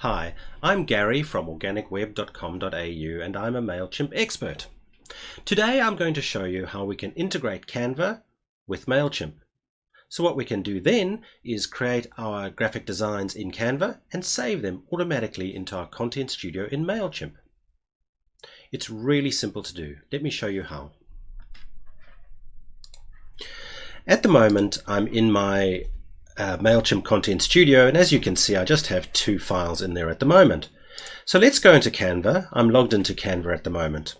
Hi, I'm Gary from organicweb.com.au and I'm a MailChimp expert. Today I'm going to show you how we can integrate Canva with MailChimp. So what we can do then is create our graphic designs in Canva and save them automatically into our Content Studio in MailChimp. It's really simple to do. Let me show you how. At the moment I'm in my uh, MailChimp Content Studio and as you can see I just have two files in there at the moment. So let's go into Canva. I'm logged into Canva at the moment.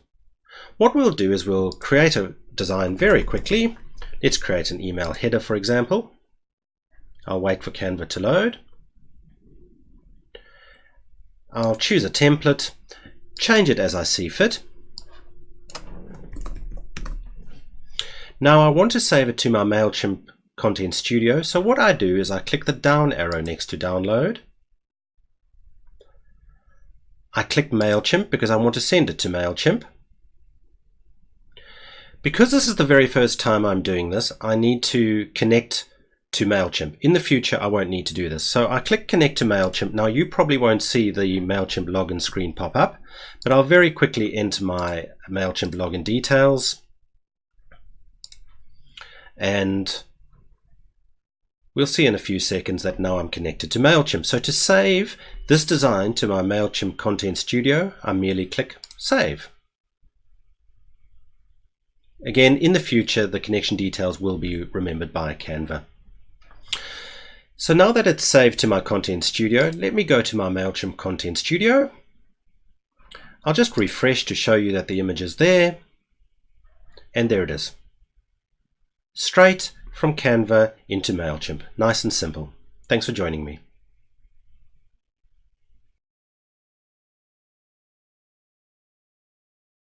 What we'll do is we'll create a design very quickly. Let's create an email header for example. I'll wait for Canva to load. I'll choose a template, change it as I see fit. Now I want to save it to my MailChimp Content Studio. So what I do is I click the down arrow next to download. I click MailChimp because I want to send it to MailChimp. Because this is the very first time I'm doing this, I need to connect to MailChimp. In the future, I won't need to do this. So I click connect to MailChimp. Now you probably won't see the MailChimp login screen pop up, but I'll very quickly enter my MailChimp login details. And We'll see in a few seconds that now I'm connected to MailChimp. So to save this design to my MailChimp Content Studio, I merely click Save. Again, in the future, the connection details will be remembered by Canva. So now that it's saved to my Content Studio, let me go to my MailChimp Content Studio. I'll just refresh to show you that the image is there. And there it is. Straight from Canva into MailChimp. Nice and simple. Thanks for joining me.